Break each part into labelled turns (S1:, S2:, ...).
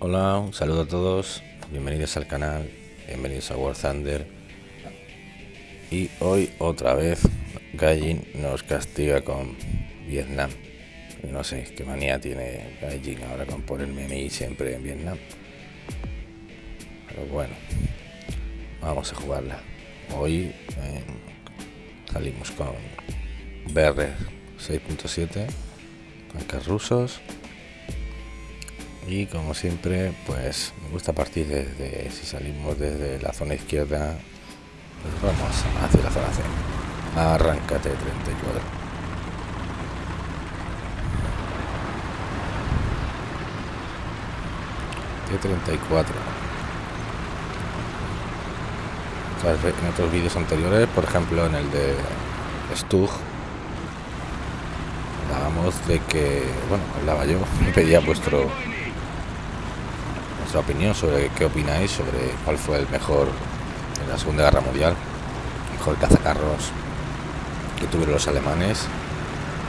S1: Hola, un saludo a todos, bienvenidos al canal, bienvenidos a War Thunder y hoy otra vez Gaijin nos castiga con Vietnam. No sé qué manía tiene Gaijin ahora con ponerme a mí siempre en Vietnam. Pero bueno, vamos a jugarla. Hoy eh, salimos con BR 6.7, tanques rusos y como siempre pues me gusta partir desde si salimos desde la zona izquierda pues vamos hacia la zona C arráncate 34 T34 en otros vídeos anteriores por ejemplo en el de Stug hablábamos de que bueno hablaba yo me pedía vuestro opinión sobre qué opináis sobre cuál fue el mejor en la Segunda Guerra Mundial, mejor cazacarros que tuvieron los alemanes.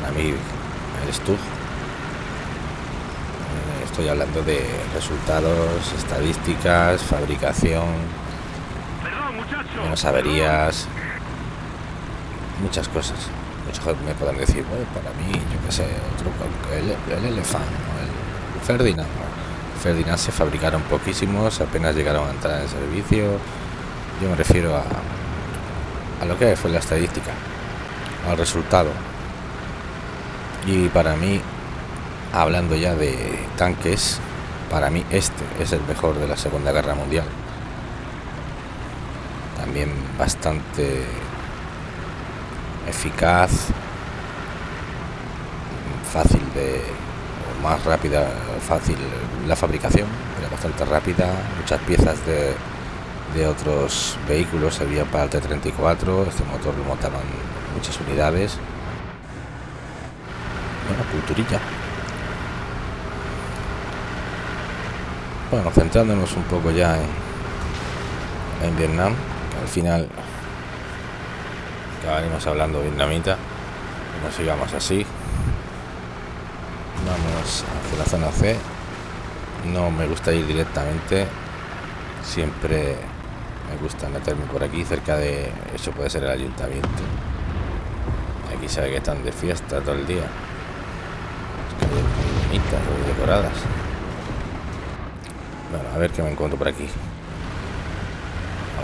S1: Para mí, el Stug. Estoy hablando de resultados, estadísticas, fabricación, menos averías, muchas cosas. Muchos me pueden decir, para mí, yo que sé, otro, el, el Elefant, el Ferdinand, Ferdinand se fabricaron poquísimos, apenas llegaron a entrar en servicio. Yo me refiero a, a lo que fue la estadística, al resultado. Y para mí, hablando ya de tanques, para mí este es el mejor de la Segunda Guerra Mundial. También bastante eficaz, fácil de más rápida, fácil la fabricación, era bastante rápida, muchas piezas de, de otros vehículos servían para el T-34, este motor lo montaban muchas unidades. Bueno, culturilla. Bueno, centrándonos un poco ya en, Vietnam, al final acabaremos hablando vietnamita, no sigamos así, vamos hacia la zona C. No me gusta ir directamente siempre me gusta meterme por aquí cerca de eso puede ser el ayuntamiento. Aquí sabe que están de fiesta todo el día. Muy bonitas muy decoradas bueno a ver qué me encuentro por aquí.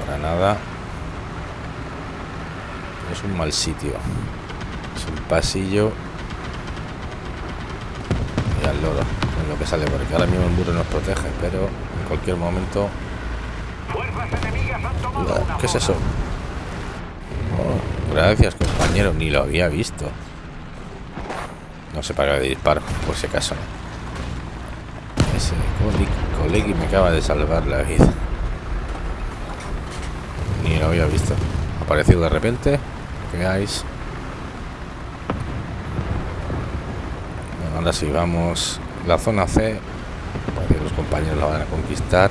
S1: Ahora nada. Es un mal sitio. Es un pasillo. Al loro en lo que sale porque ahora mismo el muro nos protege pero en cualquier momento ¿qué es eso? Gracias compañero. Ni lo había visto. No sé para de disparo por si acaso ese colegui me acaba de salvar la vida. Ni lo había visto. Ha aparecido de repente. Veáis. Ahora sí vamos. La zona C los compañeros la van a conquistar.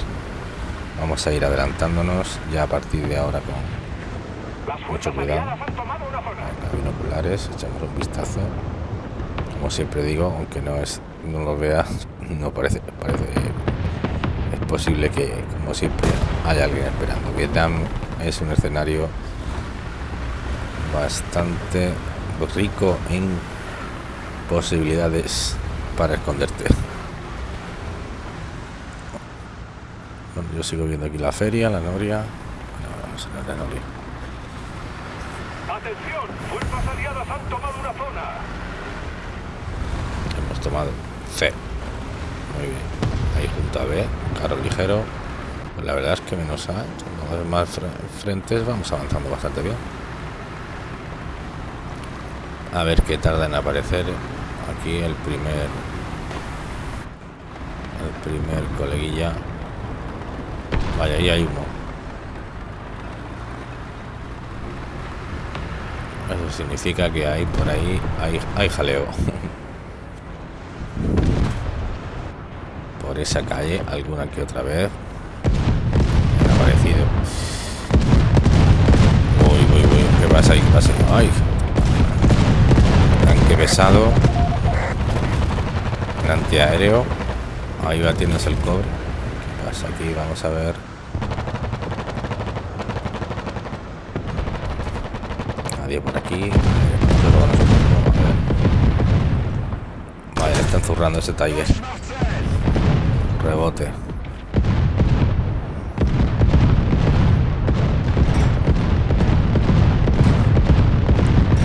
S1: Vamos a ir adelantándonos. Ya a partir de ahora con mucho cuidado. Binoculares echamos un vistazo. Como siempre digo aunque no es no lo vea no parece parece es posible que como siempre haya alguien esperando Vietnam es un escenario bastante rico en posibilidades para esconderte. Bueno, yo sigo viendo aquí la feria, la noria. vamos a la noria.
S2: Atención, fuerzas aliadas han tomado una zona.
S1: Hemos tomado C. Muy bien. Ahí junto a B, carro ligero. Pues la verdad es que menos A, más frentes, vamos avanzando bastante bien. A ver qué tarda en aparecer aquí el primer el primer coleguilla vaya ahí hay humo eso significa que hay por ahí hay, hay jaleo esa calle alguna que otra vez. ha aparecido. Uy, uy, uy, ¿qué pasa ahí? ¿Qué pasa? ¡Ay! Tanque pesado. El antiaéreo. Ahí va, tienes el cobre. ¿Qué pasa aquí? Vamos a ver. Nadie por aquí. Vale, le están zurrando ese Tiger. Rebote.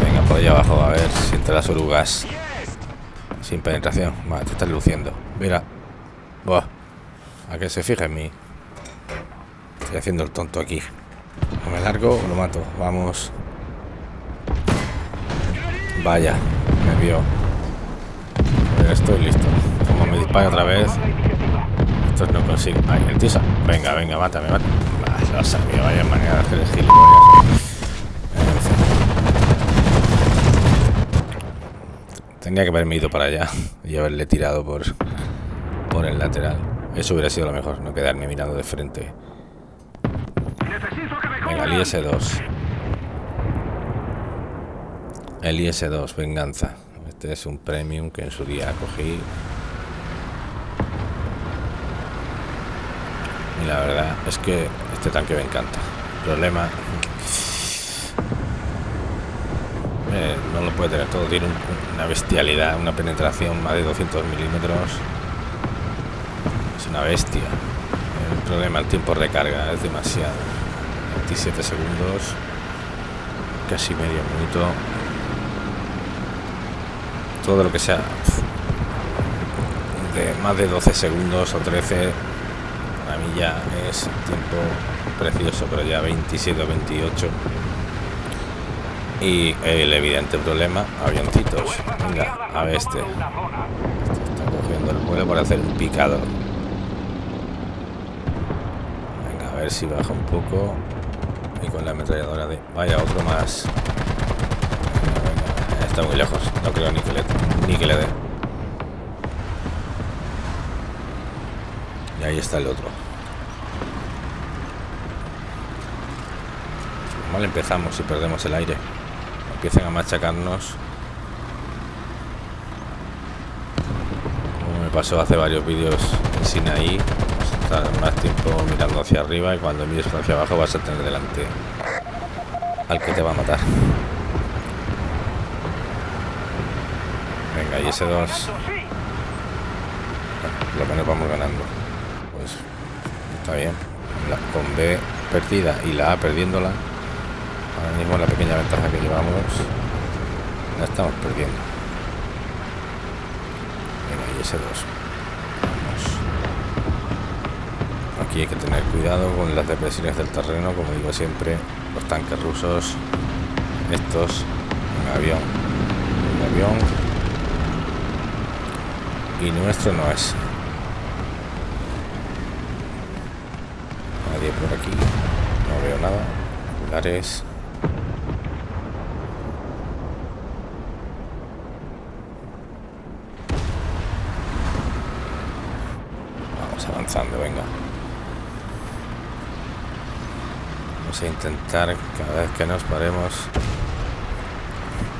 S1: Venga, por allá abajo, a ver si entra las orugas. Sin penetración. Vale, te estás luciendo. Mira. A que se fije en mí. Estoy haciendo el tonto aquí. O me largo o lo mato. Vamos. Vaya, me vio. estoy listo. Como me dispara otra vez. Estos no consigo. Ay, el tisa. Venga, venga, mátame, mátame. lo sabía, vaya manera de hacer el gilipollas. Tenía que haberme ido para allá y haberle tirado por, por el lateral. Eso hubiera sido lo mejor, no quedarme mirando de frente. Venga, el IS-2. El IS-2, venganza. Este es un premium que en su día cogí. Y la verdad es que este tanque me encanta. problema Eh, no lo puede tener todo, tiene una bestialidad, una penetración más de 200 milímetros. Es una bestia. El problema, el tiempo de recarga es demasiado. 27 segundos, casi medio minuto. Todo lo que sea de más de 12 segundos o 13 a mí ya es tiempo precioso, pero ya 27 o 28 y el evidente problema, avioncitos. Venga, a ver este. este. está cogiendo el vuelo para hacer un picado. Venga, a ver si baja un poco. Y con la ametralladora de... Vaya, otro más. Está muy lejos. No creo ni que le, ni que le dé. Y ahí está el otro. Empezamos y perdemos el aire. Empiecen a machacarnos. Como me pasó hace varios vídeos en Sinaí estar más tiempo mirando hacia arriba y cuando mires hacia abajo vas a tener delante al que te va a matar. Venga y ese 2 lo menos vamos ganando. Pues está bien. Con B perdida y la A perdiéndola Ahora mismo la pequeña ventaja que llevamos la estamos perdiendo. Venga, y ese 2. Aquí hay que tener cuidado con las depresiones del terreno, como digo siempre, los tanques rusos, estos, un avión, un avión, y nuestro no es. Nadie por aquí, no veo nada. Venga. Vamos a intentar cada vez que nos paremos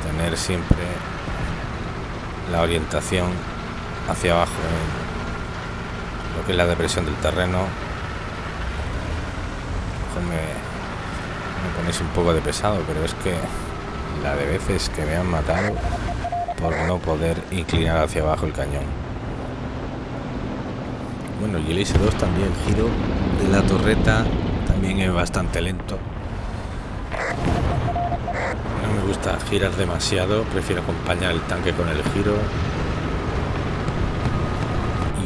S1: tener siempre la orientación hacia abajo lo que es la depresión del terreno. Me, me ponéis un poco de pesado, pero es que la de veces que me han matado por no poder inclinar hacia abajo el cañón. Bueno, y el IS-2 también, giro de la torreta también es bastante lento. No me gusta girar demasiado, prefiero acompañar el tanque con el giro.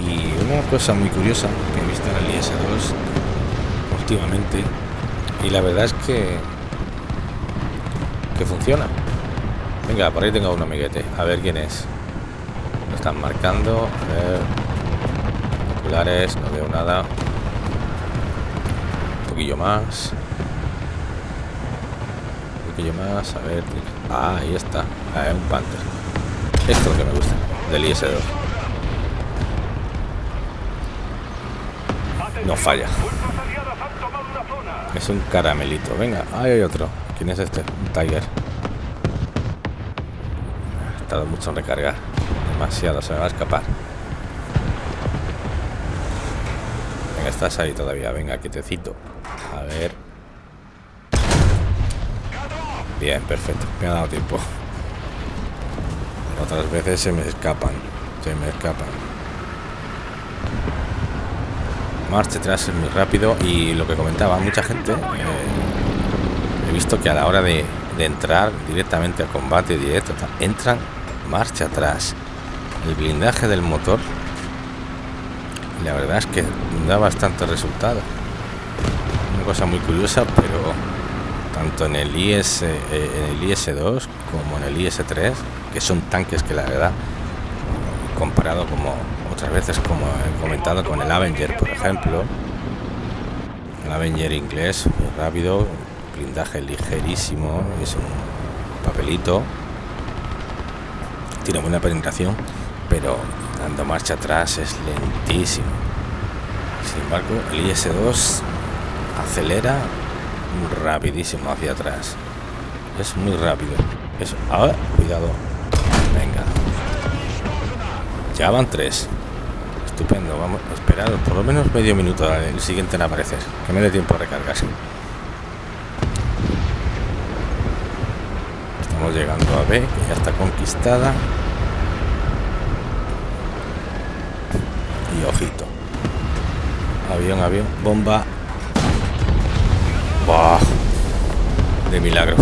S1: Y una cosa muy curiosa que he visto en el IS-2 últimamente, y la verdad es que que funciona. Venga, por ahí tengo un amiguete, a ver quién es. Lo están marcando, a ver no veo nada. Un poquillo más. Un poquillo más, a ver. Ah, ahí está. Ah, un Panther. Esto es lo que me gusta, del IS-2. No falla. Es un caramelito. Venga, ahí hay otro. ¿Quién es este? Un Tiger. Ha tardado mucho en recargar. Demasiado, se me va a escapar. Estás ahí todavía. Venga, quietecito. A ver. Bien, perfecto. Me ha dado tiempo. Otras veces se me escapan. Se me escapan. Marcha atrás es muy rápido y lo que comentaba mucha gente, eh, he visto que a la hora de, de entrar directamente al combate directo, entran marcha atrás. El blindaje del motor, la verdad es que da bastante resultado. Una cosa muy curiosa, pero tanto en el IS, eh, en el IS-2 como en el IS-3, que son tanques que la verdad, comparado como otras veces, como he comentado con el Avenger, por ejemplo, el Avenger inglés, muy rápido, blindaje ligerísimo, es un papelito, tiene buena penetración, pero dando marcha atrás es lentísimo. Sin embargo, el IS-2 acelera rapidísimo hacia atrás. Es muy rápido. Es... Ah, cuidado. Venga. Ya van tres. Estupendo. Vamos a esperar por lo menos medio minuto el siguiente en aparecer. Que me dé tiempo a recargarse. Estamos llegando a B, que ya está conquistada. Y ojito. Avión, avión, bomba. ¡Buah! De milagro.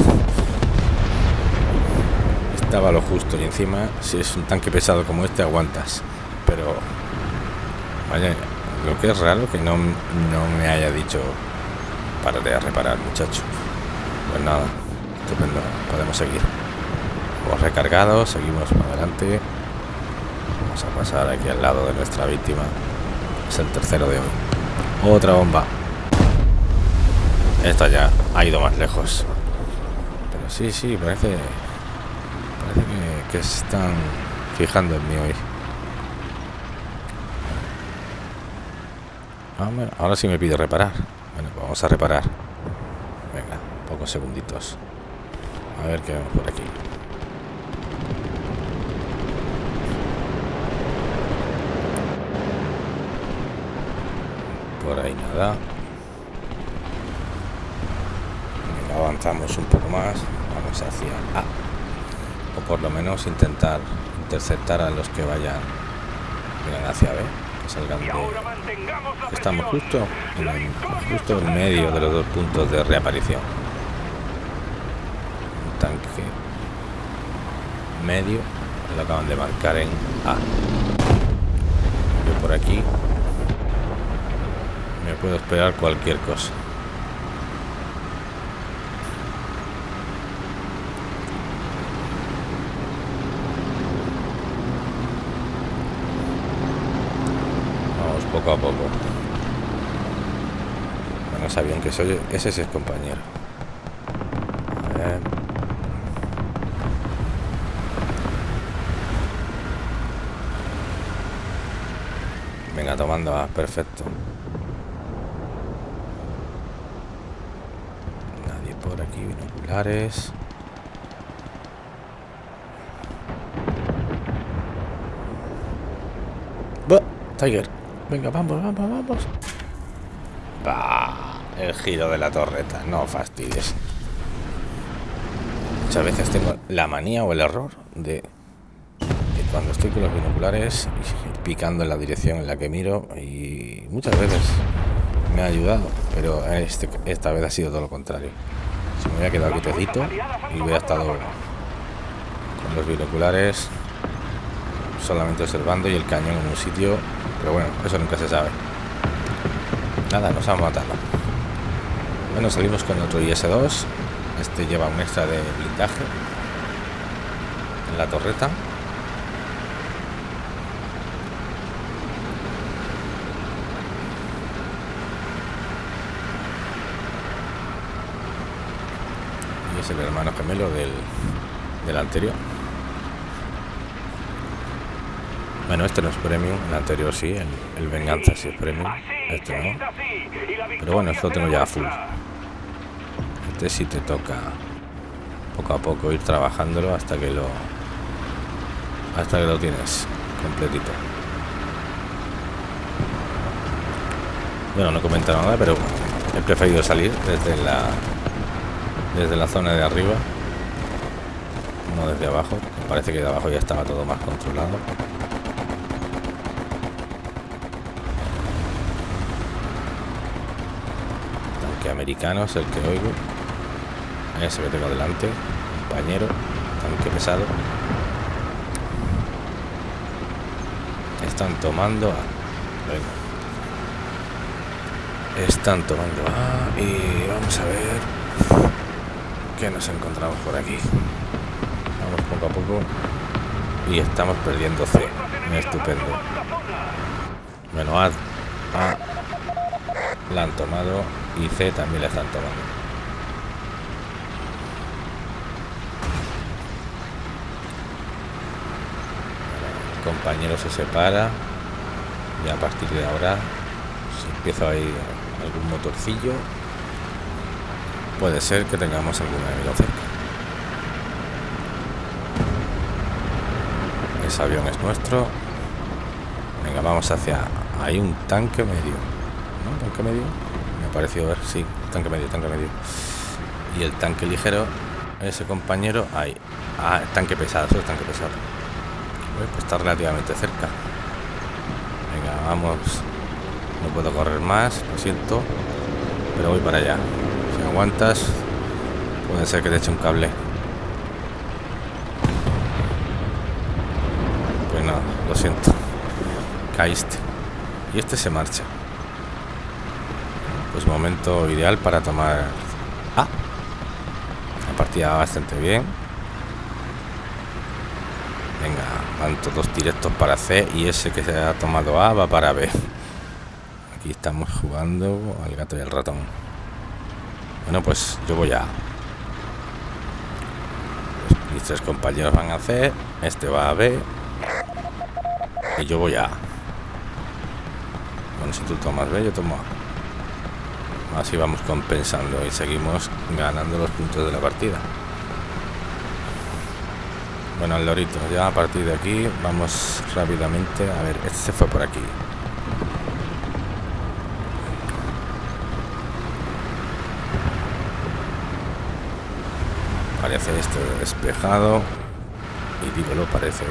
S1: Estaba lo justo y encima, si es un tanque pesado como este, aguantas. Pero, vaya, lo que es raro que no, no me haya dicho para de reparar, muchacho. Pues nada, estupendo, podemos seguir. Hemos recargado, seguimos para adelante. Vamos a pasar aquí al lado de nuestra víctima. Es el tercero de hoy. Otra bomba. Esta ya ha ido más lejos. Pero sí, sí, parece. Parece que, están fijando en mí hoy. Ah, ahora sí me pide reparar. Bueno, pues vamos a reparar. Venga, pocos segunditos. A ver qué vemos por aquí. Por ahí nada. Avanzamos un poco más. Vamos hacia A. O por lo menos intentar interceptar a los que vayan hacia B. Que salgan de, Estamos justo en, el- justo en medio de los dos puntos de reaparición. Un tanque medio lo acaban de marcar en A. Yo por aquí puedo esperar cualquier cosa. Vamos poco a poco. Bueno, sabían que soy ese es compañero. A ver. Venga, tomando A, perfecto. Nadie por Buah, Tiger. Venga, vamos, vamos, vamos. Bah, el giro de la torreta, no fastidies. Muchas veces tengo la manía o el error de cuando estoy con los binoculares picando en la dirección en la que miro y muchas veces me ha ayudado, pero este, esta vez ha sido todo lo contrario. Se me había quedado quietecito y hubiera estado con los binoculares solamente observando y el cañón en un sitio, pero bueno, eso nunca se sabe. Nada, nos han matado. Bueno, salimos con otro IS-2. Este lleva un extra de blindaje en la torreta. Y es el hermano gemelo del, del anterior. Bueno, este no es premium, el anterior sí, el, venganza sí es premium. Este no. Pero bueno, esto lo tengo ya full. Este sí te toca poco a poco ir trabajándolo hasta que lo hasta que lo tienes completito. Bueno, no comenta nada, pero he preferido salir desde la desde la zona de arriba, desde abajo. Parece que de abajo ya estaba todo más controlado. Tanque americano es el que oigo. Ese que tengo delante, compañero, tanque pesado. Están tomando Venga. Están tomando A y vamos a ver que nos encontramos por aquí. Poco a poco y estamos perdiendo C. Estupendo. Bueno, A, A la han tomado y C también la están tomando. El compañero se separa y a partir de ahora si empiezo a ir algún motorcillo puede ser que tengamos algún enemigo cerca. Ese avión es nuestro. Venga, vamos hacia... Hay un tanque medio. ¿No? ¿Tanque medio? Me ha parecido ver, sí. Tanque medio, tanque medio. Y el tanque ligero, ese compañero, ahí. Ah, tanque pesado, eso es tanque pesado. Pues está relativamente cerca. Venga, vamos. No puedo correr más, lo siento. Pero voy para allá aguantas puede ser que te eche un cable pues nada lo siento. Caíste. Y este se marcha. Pues momento ideal para tomar A. La partida va bastante bien. Venga van todos directos para C y ese que se ha tomado A va para B. Aquí estamos jugando al gato y al ratón. Bueno, pues yo voy a... Mis tres compañeros van a C, este va a B yo voy a Bueno, si tú tomas B, yo tomo. Así vamos compensando y seguimos ganando los puntos de la partida. Bueno, el lorito, ya a partir de aquí vamos rápidamente. A ver, este fue por aquí. parece esto despejado y digo lo parece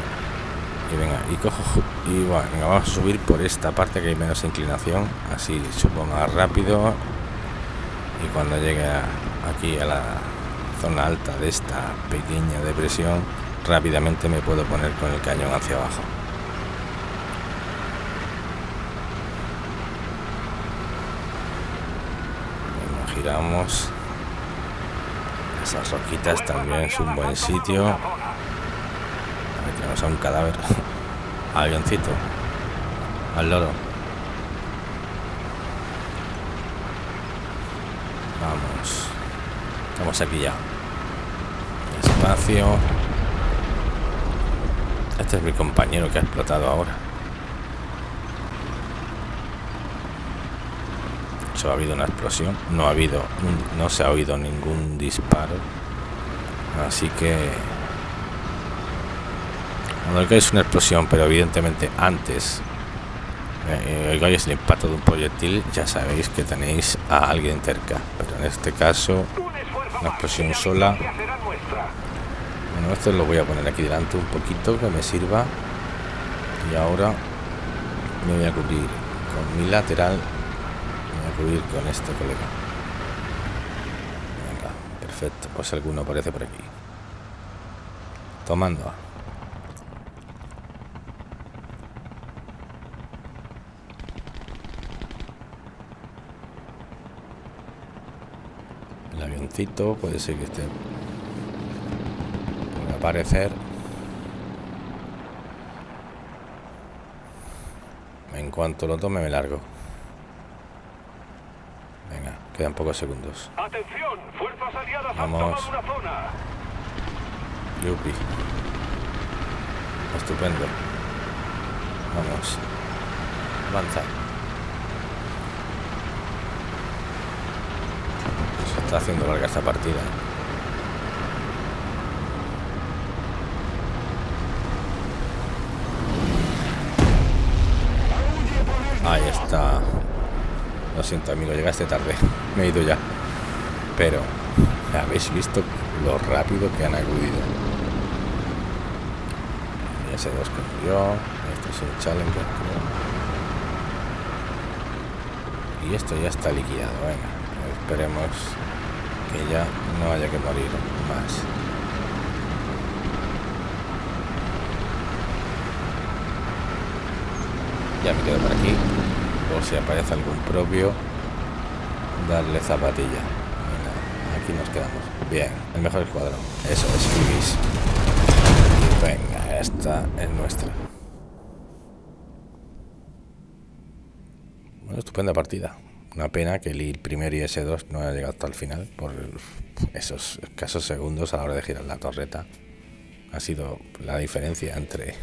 S1: y venga. Y cojo y bueno, vamos a subir por esta parte que hay menos inclinación así subo más rápido. Y cuando llegue aquí a la zona alta de esta pequeña depresión rápidamente me puedo poner con el cañón hacia abajo. Giramos. Esas roquitas también es un buen sitio. Aquí tenemos a un cadáver. Avioncito. Al loro. Vamos. Estamos aquí ya. Espacio. Este es mi compañero que ha explotado ahora. ha habido una explosión no ha habido no se ha oído ningún disparo así que cuando es una explosión pero evidentemente antes eh, oigáis el impacto de un proyectil ya sabéis que tenéis a alguien cerca pero en este caso una explosión sola bueno esto lo voy a poner aquí delante un poquito que me sirva y ahora me voy a cubrir con mi lateral ir con este colega. Venga, perfecto. Pues alguno aparece por aquí. Tomando. Puede ser que esté. Puede aparecer. En cuanto lo tome me largo. Quedan pocos segundos.
S2: Atención, fuerzas aliadas
S1: Vamos.
S2: una zona.
S1: Yupi. Estupendo. Vamos. Avanza. Se está haciendo larga esta partida. Ahí está. Lo siento, amigo, llegaste tarde. Me he ido ya. Pero, ¿habéis visto lo rápido que han acudido? Ese 2 que murió. Este es un challenger. Y esto ya está liquidado. Venga, esperemos que ya no haya que morir más. Ya me quedo por aquí. O si aparece algún propio, darle zapatilla. Aquí nos quedamos. Bien, el mejor escuadrón. Eso es, Ibis. Y venga, esta es nuestra. Bueno, estupenda partida. Una pena que el primer y S2 no haya llegado hasta el final por esos escasos segundos a la hora de girar la torreta. Ha sido la diferencia entre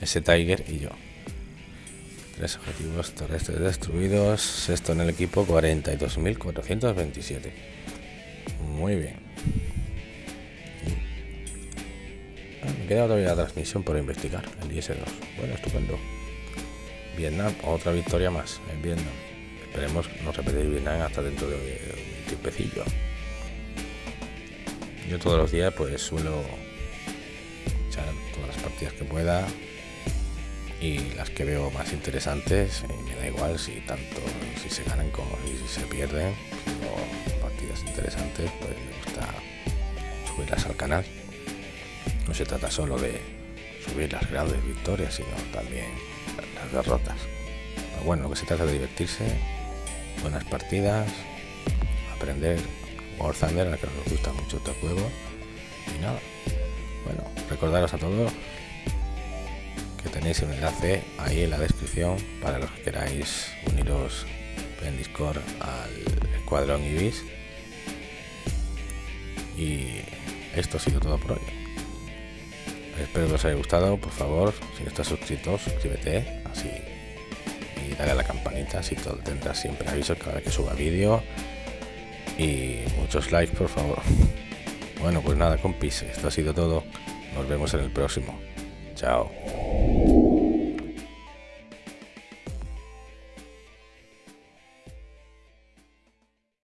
S1: ese Tiger y yo. Tres objetivos terrestres destruidos. Sexto en el equipo, 42.427. Muy bien. Ah, me queda todavía la transmisión por investigar, el IS-2. Bueno, estupendo. Vietnam, otra victoria más en Vietnam. Esperemos no repetir Vietnam hasta dentro de un tiempecillo. Yo todos los días pues suelo echar todas las partidas que pueda y las que veo más interesantes me da igual si tanto si se ganan como si se pierden o partidas interesantes pues me gusta subirlas al canal no se trata solo de subir las grandes victorias sino también las derrotas bueno lo que se trata de divertirse buenas partidas aprender War Thunder a que nos gusta mucho este juego y nada bueno recordaros a todos tenéis un enlace ahí en la descripción para los que queráis uniros en Discord al escuadrón Ibis. Y esto ha sido todo por hoy. Espero que os haya gustado. Por favor, si no estás suscrito, suscríbete así dale a la campanita, así todo, tendrás siempre avisos cada vez que suba vídeo. Y muchos likes, por favor. Bueno, pues nada, compis, esto ha sido todo. Nos vemos en el próximo. Chao.